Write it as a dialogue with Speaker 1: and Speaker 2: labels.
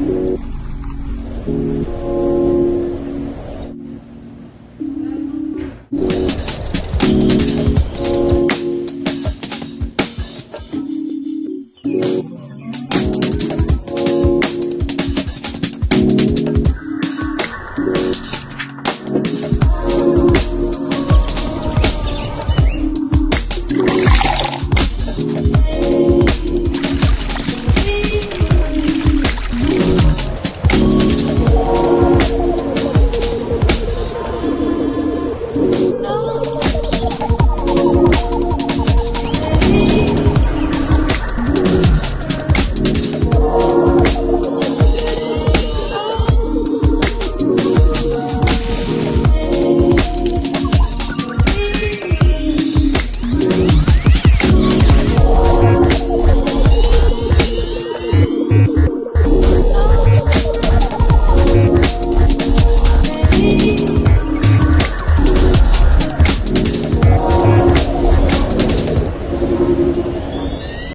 Speaker 1: you You.